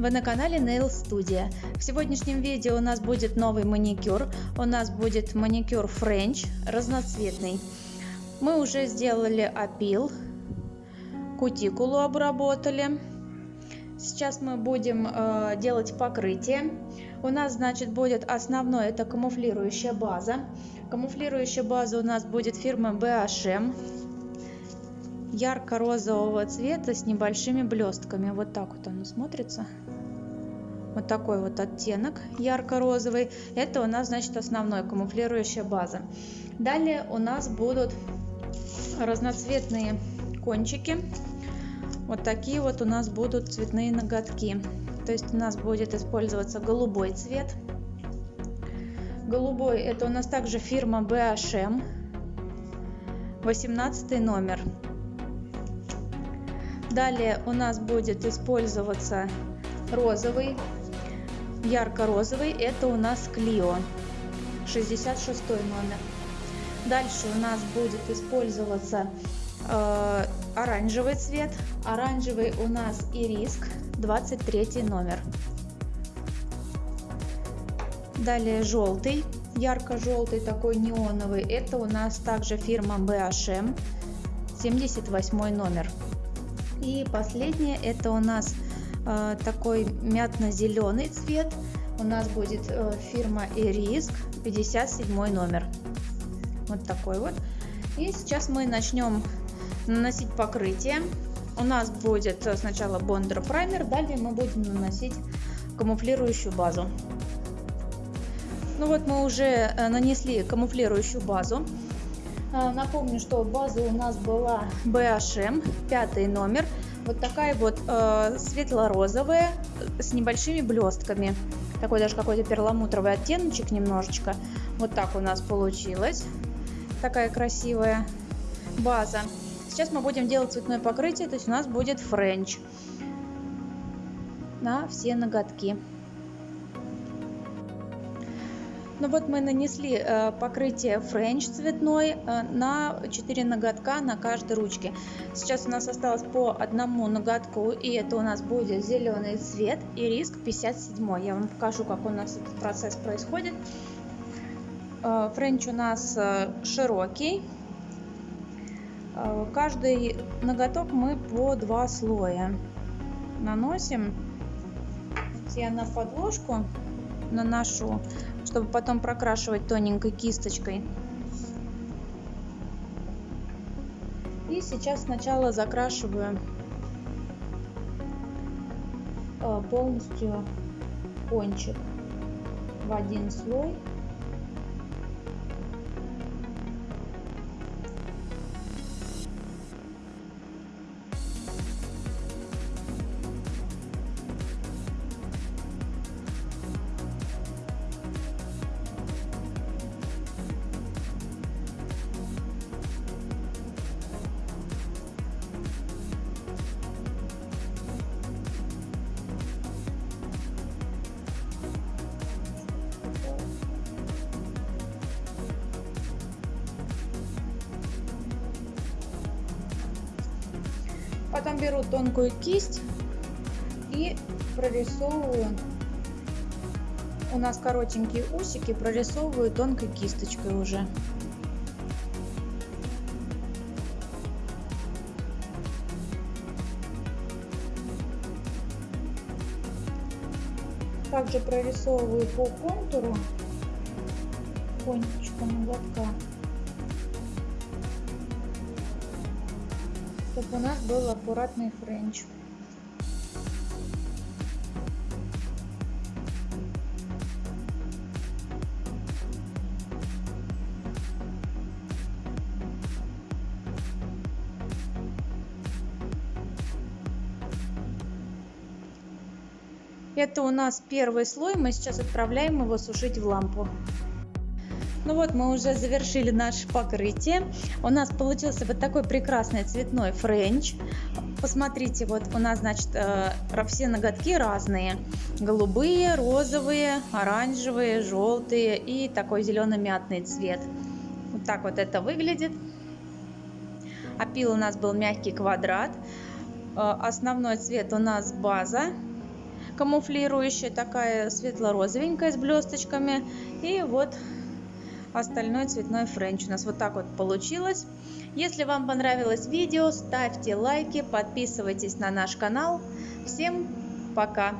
Вы на канале Nail Studio. В сегодняшнем видео у нас будет новый маникюр. У нас будет маникюр French, разноцветный. Мы уже сделали опил, кутикулу обработали. Сейчас мы будем э, делать покрытие. У нас, значит, будет основной, это камуфлирующая база. Камуфлирующая база у нас будет фирмы BHM ярко-розового цвета с небольшими блестками. Вот так вот оно смотрится. Вот такой вот оттенок ярко-розовый. Это у нас, значит, основной камуфлирующая база. Далее у нас будут разноцветные кончики. Вот такие вот у нас будут цветные ноготки. То есть у нас будет использоваться голубой цвет. Голубой это у нас также фирма BHM. 18 номер. Далее у нас будет использоваться розовый, ярко-розовый, это у нас Клио, 66 номер. Дальше у нас будет использоваться э, оранжевый цвет, оранжевый у нас Ириск, 23 номер. Далее желтый, ярко-желтый такой неоновый, это у нас также фирма BHM, 78 номер. И последнее это у нас э, такой мятно-зеленый цвет. У нас будет э, фирма Эриск, 57 номер. Вот такой вот. И сейчас мы начнем наносить покрытие. У нас будет э, сначала бондер праймер, далее мы будем наносить камуфлирующую базу. Ну вот мы уже э, нанесли камуфлирующую базу. А, напомню, что база у нас была BHM, пятый номер. Вот такая вот э, светло-розовая с небольшими блестками. Такой даже какой-то перламутровый оттеночек немножечко. Вот так у нас получилось. Такая красивая база. Сейчас мы будем делать цветное покрытие, то есть у нас будет френч на все ноготки. Ну вот мы нанесли э, покрытие френч цветной э, на 4 ноготка на каждой ручке. Сейчас у нас осталось по одному ноготку, и это у нас будет зеленый цвет Irisk 57. Я вам покажу, как у нас этот процесс происходит. Э, френч у нас широкий. Каждый ноготок мы по два слоя наносим. Я на подложку наношу чтобы потом прокрашивать тоненькой кисточкой. И сейчас сначала закрашиваю э, полностью кончик в один слой Потом беру тонкую кисть и прорисовываю. У нас коротенькие усики, прорисовываю тонкой кисточкой уже. Также прорисовываю по контуру кончиком ноготка. Чтобы у нас был аккуратный френч. Это у нас первый слой, мы сейчас отправляем его сушить в лампу. Ну вот мы уже завершили наше покрытие. У нас получился вот такой прекрасный цветной френч. Посмотрите, вот у нас, значит, э, все ноготки разные. Голубые, розовые, оранжевые, желтые и такой зелено-мятный цвет. Вот так вот это выглядит. Опил у нас был мягкий квадрат. Э, основной цвет у нас база камуфлирующая, такая светло-розовенькая с блесточками. И вот остальной цветной френч у нас вот так вот получилось. Если вам понравилось видео, ставьте лайки, подписывайтесь на наш канал. Всем пока!